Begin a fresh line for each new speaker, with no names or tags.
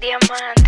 diamante.